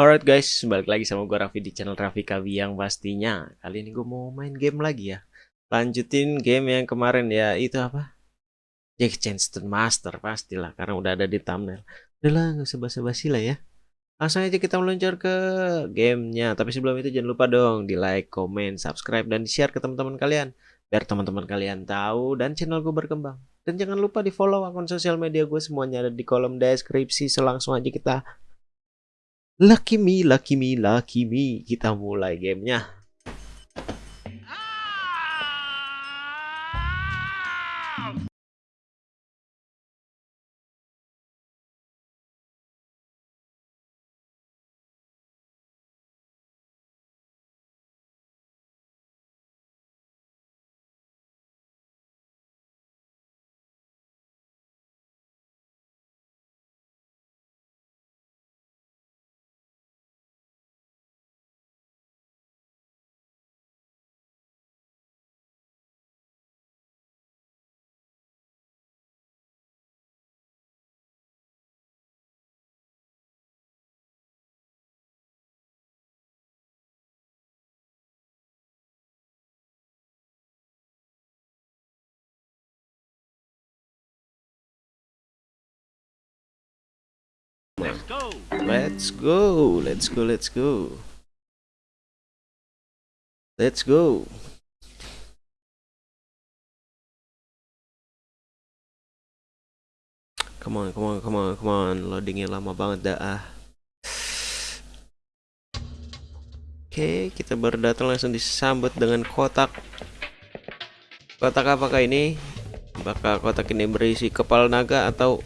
Alright guys, balik lagi sama gue Raffi di channel Raffi Kawi yang pastinya. Kali ini gue mau main game lagi ya. Lanjutin game yang kemarin ya, itu apa? Jack Chanston Master pastilah, karena udah ada di thumbnail. Udah lah, gak usah basa-basi lah ya. Langsung aja kita meluncur ke gamenya. Tapi sebelum itu jangan lupa dong di like, comment, subscribe, dan di share ke teman-teman kalian. Biar teman-teman kalian tahu dan channel gue berkembang. Dan jangan lupa di follow akun sosial media gue semuanya ada di kolom deskripsi. Selangsung aja kita Lucky me, lucky me, lucky me. Kita mulai gamenya. Let's go. Let's go, let's go, let's go. Come on, come on, come on, come on. Loadingnya lama banget dah. ah. Oke, kita baru datang langsung disambut dengan kotak. Kotak apakah ini? Apakah kotak ini berisi kepala naga atau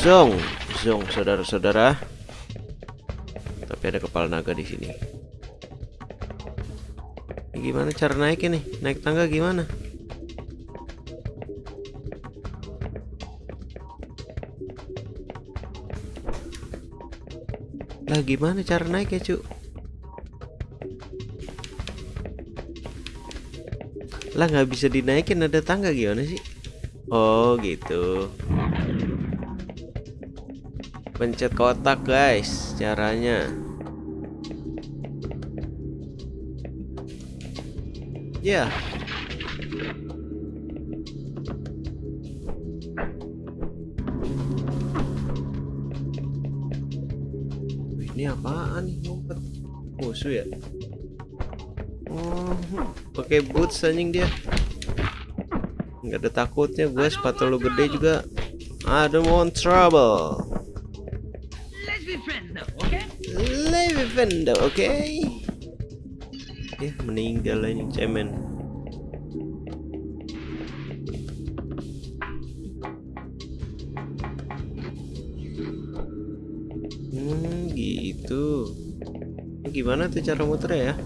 zong? Zong, saudara-saudara. Tapi ada kepala naga di sini. Ini gimana cara naik ini? Naik tangga gimana? Lah gimana cara naik ya, Cuk? Lah nggak bisa dinaikin ada tangga gimana sih? Oh, gitu. Pencet kotak, guys, caranya. Ya. Ini apaan nih ngumpet? Musuh ya? Oh, pakai boots anjing dia. Nggak ada takutnya gue sepatu lu gede juga. I don't want trouble. Let's be friends okay? Vendo, oke? Okay? Ya, meninggal anjing cemen. Hmm, gitu. Ini gimana tuh cara muter ya?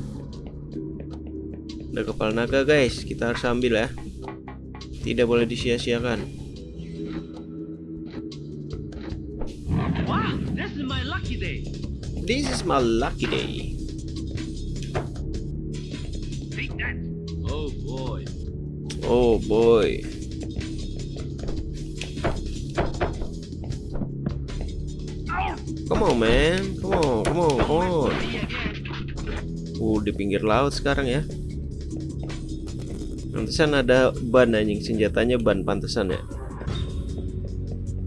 Ada kepala naga guys, kita harus ambil ya. Tidak boleh disia-siakan. This is my lucky day. Take that. Oh boy. Oh boy. Come on man, come on, come on, come on. Uh, di pinggir laut sekarang ya. Pantesan ada ban anjing, senjatanya ban pantesan ya.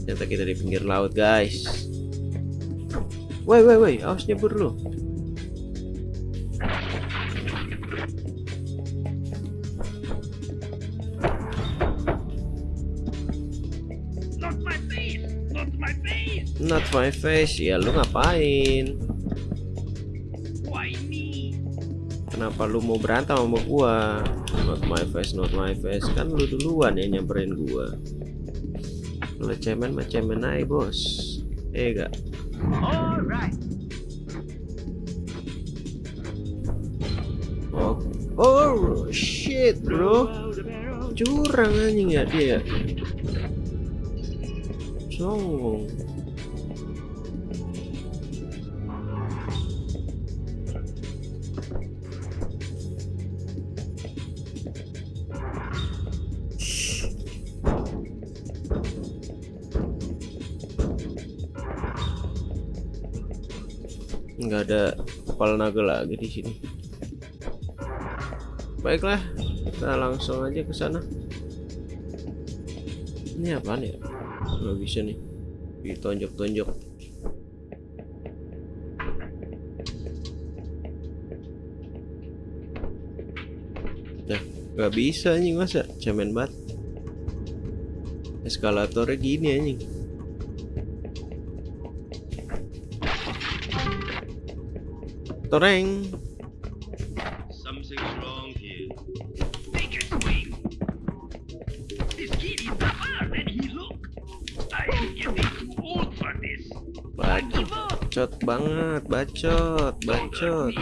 Ternyata kita di pinggir laut, guys. Woi, woi, woi, awas nyebur lu. Not my face. Not my face. Not my face. Ya lu ngapain? Why me? Kenapa lu mau berantem sama gua? Not my face, not my face. Kan lu duluan yang nyamperin gua. Lu cemen mah cemen aja, Bos. Eh, gak? Oh, oh shit, bro. Curang anjing ya dia. Songong. Nggak ada kepala naga lagi di sini. Baiklah kita langsung aja ke sana. Ini apa nih nggak bisa nih ditonjok-tonjok. Nah nggak bisa anjing masa? Cemen banget. Eskalatornya gini anjing up. bacot banget bacot bacot.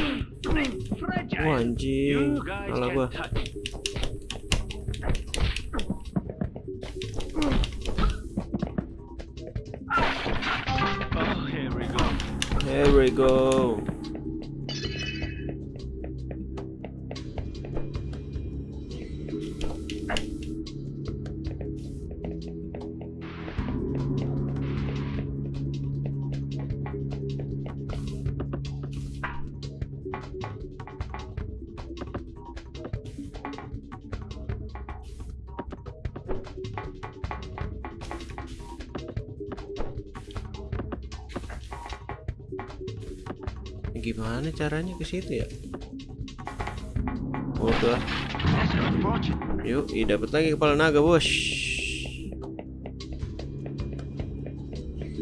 Wah anjing. Malah gua. Oh, here we go. Gimana caranya ke situ ya? Oh tuh. Yuk, dapat lagi kepala naga, bos.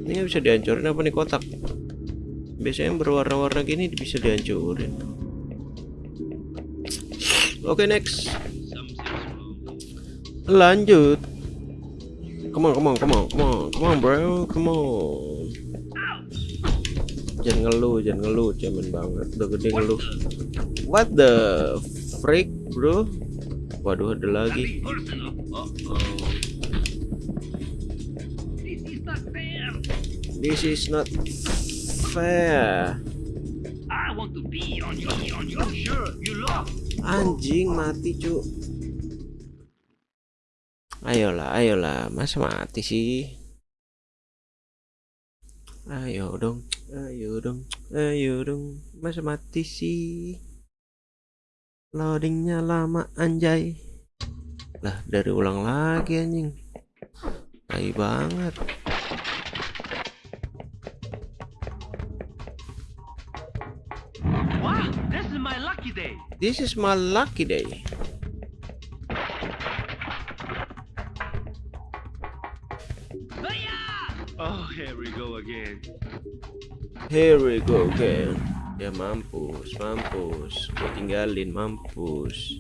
Ini bisa dihancurin apa nih kotak? Biasanya berwarna-warna gini bisa dihancurin. Oke, next. Wrong here. Lanjut. Come on, come on, come on, come on, come on, bro, come on. Jangan ngeluh, jangan ngeluh, cemen banget. Udah gede ngeluh. What the freak, bro? Waduh, ada lagi. This is not fair. This is not fair. I want to be on your on your shirt. You lost. Anjing mati, cu. Ayolah, ayolah, masa mati sih? Ayo dong, ayo dong, ayo dong, masa mati sih? Loadingnya lama anjay. Lah, dari ulang lagi anjing. Tai banget. Wow, this is my lucky day. This is my lucky day. Oh, here we go again. Here we go again. Ya mampus, mampus. Gue tinggalin, mampus.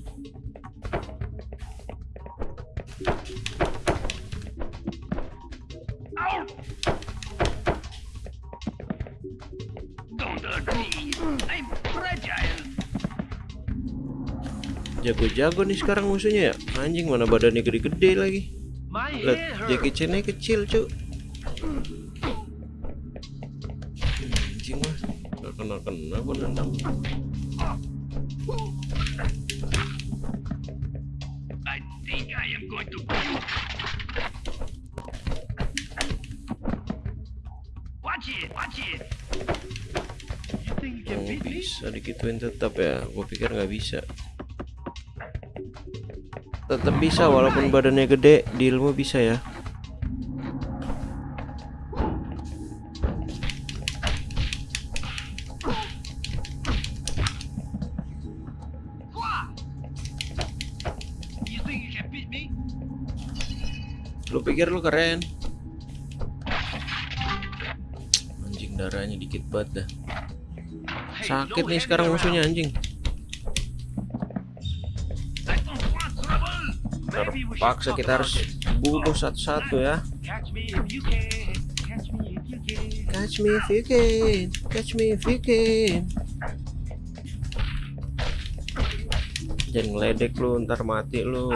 Jago-jago nih sekarang musuhnya ya. Anjing mana badannya gede-gede lagi. Lihat. Jackie Chan kecil, cu. Gua nendang. Oh, bisa digituin tetap ya. Gua pikir nggak bisa. Tetap bisa walaupun badannya gede, di ilmu bisa ya. Lu pikir lu keren? Anjing darahnya dikit banget dah. Sakit nih sekarang musuhnya anjing. I don't want trouble. Maybe we should Paksa talk kita harus bunuh satu-satu ya. Catch me if you can, catch me if you can. Jangan ngeledek lu, ntar mati lu.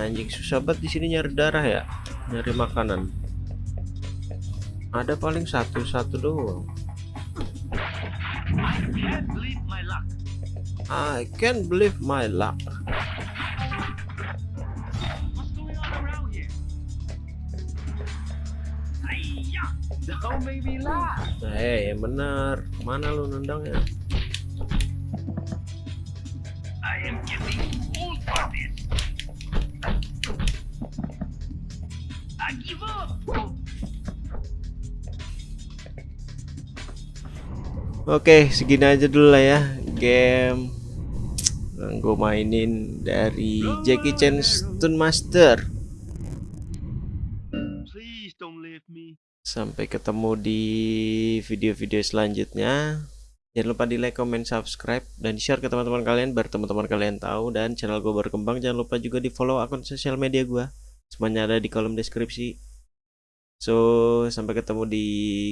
Anjing susah banget di sini nyari darah ya, nyari makanan. Ada paling satu-satu doang. I can't believe my luck. I laugh. Eh, yang bener. Mana lu nendangnya? I am getting old for this. Oke, segini aja dulu lah ya game yang gue mainin dari Jackie Chan Stun Master. Please don't leave me. Sampai ketemu di video-video selanjutnya. Jangan lupa di like, comment, subscribe, dan share ke teman-teman kalian biar teman-teman kalian tahu dan channel gue berkembang. Jangan lupa juga di follow akun sosial media gue. Semuanya ada di kolom deskripsi. So, sampai ketemu di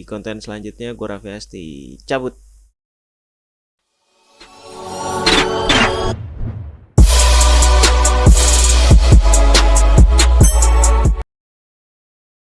konten selanjutnya. Gue Raffi Asti. Cabut.